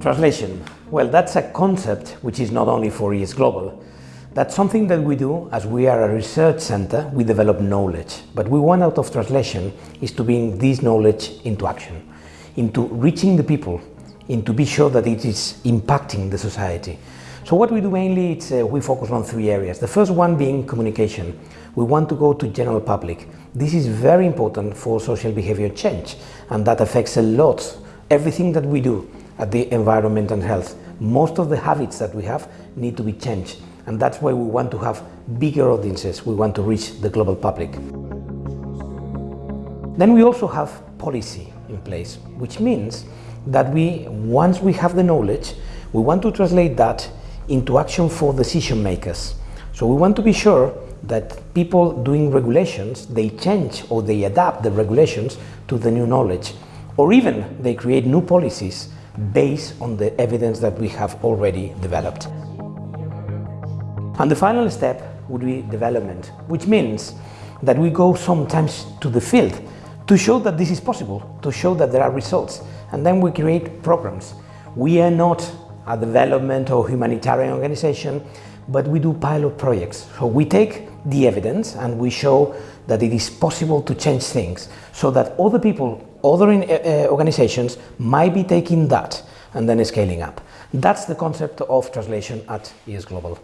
Translation. Well, that's a concept which is not only for ISGlobal. That's something that we do as we are a research center, we develop knowledge. But we want out of translation is to bring this knowledge into action, into reaching the people, into be sure that it is impacting the society. So what we do mainly, it's, uh, we focus on three areas. The first one being communication. We want to go to general public. This is very important for social behavior change and that affects a lot everything that we do at the environment and health. Most of the habits that we have need to be changed and that's why we want to have bigger audiences. We want to reach the global public. Then we also have policy in place, which means that we, once we have the knowledge, we want to translate that into action for decision makers. So we want to be sure that people doing regulations, they change or they adapt the regulations to the new knowledge, or even they create new policies based on the evidence that we have already developed. And the final step would be development, which means that we go sometimes to the field to show that this is possible, to show that there are results, and then we create programs. We are not a development or humanitarian organization, but we do pilot projects. So we take the evidence and we show that it is possible to change things so that other people, other in, uh, organizations might be taking that and then scaling up. That's the concept of translation at ISGlobal.